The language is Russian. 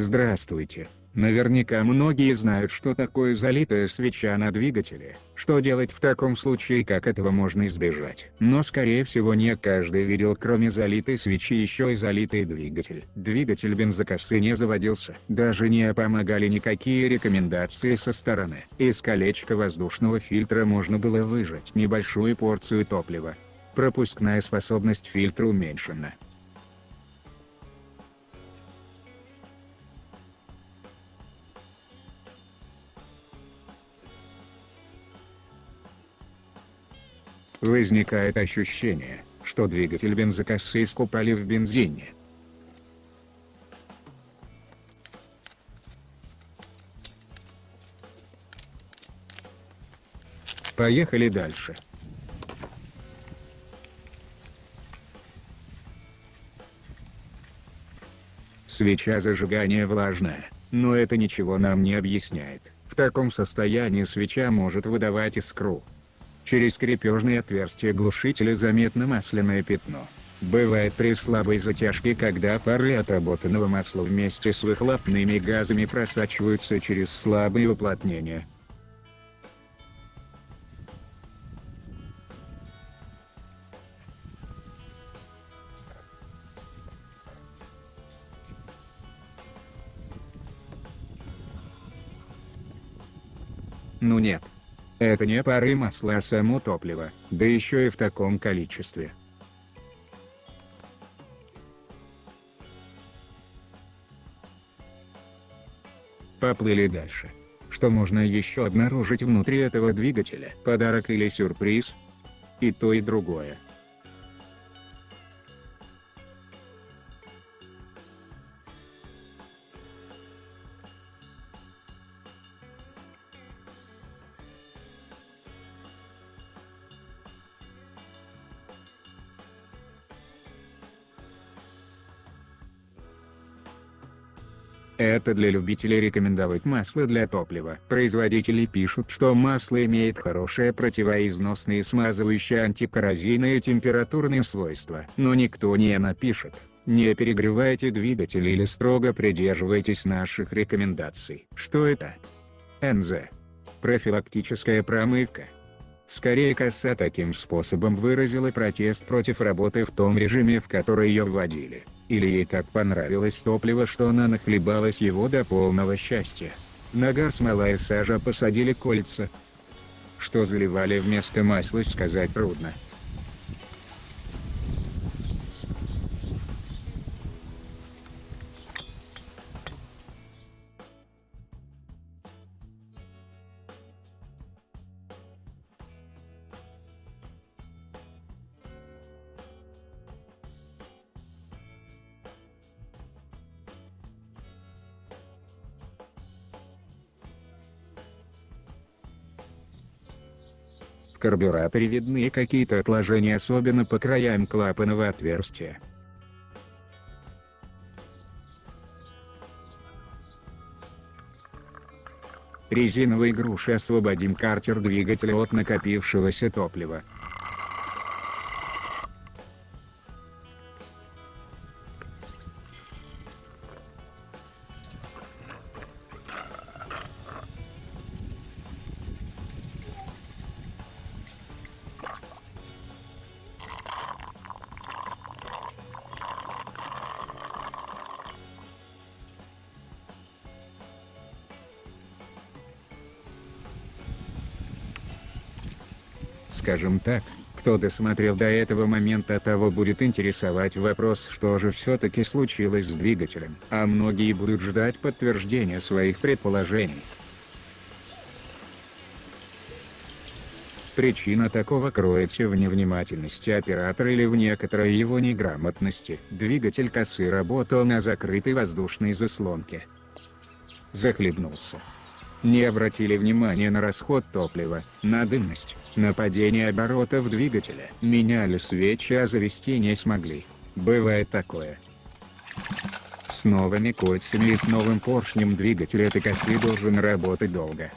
Здравствуйте. Наверняка многие знают что такое залитая свеча на двигателе, что делать в таком случае как этого можно избежать. Но скорее всего не каждый видел кроме залитой свечи еще и залитый двигатель. Двигатель бензокосы не заводился. Даже не помогали никакие рекомендации со стороны. Из колечка воздушного фильтра можно было выжать небольшую порцию топлива. Пропускная способность фильтра уменьшена. Возникает ощущение, что двигатель бензокосы искупали в бензине. Поехали дальше. Свеча зажигания влажная, но это ничего нам не объясняет. В таком состоянии свеча может выдавать искру. Через крепежные отверстия глушителя заметно масляное пятно. Бывает при слабой затяжке, когда пары отработанного масла вместе с выхлопными газами просачиваются через слабые уплотнения. Ну нет. Это не пары масла, а само топливо, да еще и в таком количестве. Поплыли дальше. Что можно еще обнаружить внутри этого двигателя? Подарок или сюрприз? И то и другое. Это для любителей рекомендовать масло для топлива. Производители пишут, что масло имеет хорошее противоизносные смазывающие антикоррозийные температурные свойства. Но никто не напишет, не перегревайте двигатель или строго придерживайтесь наших рекомендаций. Что это? НЗ. Профилактическая промывка. Скорее коса таким способом выразила протест против работы в том режиме в который ее вводили. Или ей так понравилось топливо что она нахлебалась его до полного счастья. Нагар смола и сажа посадили кольца. Что заливали вместо масла сказать трудно. В карбюраторе видны какие-то отложения особенно по краям клапанного отверстия. Резиновой грушей освободим картер двигателя от накопившегося топлива. Скажем так, кто досмотрел до этого момента того будет интересовать вопрос что же все-таки случилось с двигателем, а многие будут ждать подтверждения своих предположений. Причина такого кроется в невнимательности оператора или в некоторой его неграмотности. Двигатель косы работал на закрытой воздушной заслонке. Захлебнулся не обратили внимания на расход топлива, на дымность, на падение оборотов двигателя. Меняли свечи, а завести не смогли. Бывает такое. С новыми кольцами и с новым поршнем двигатель этой косы должен работать долго.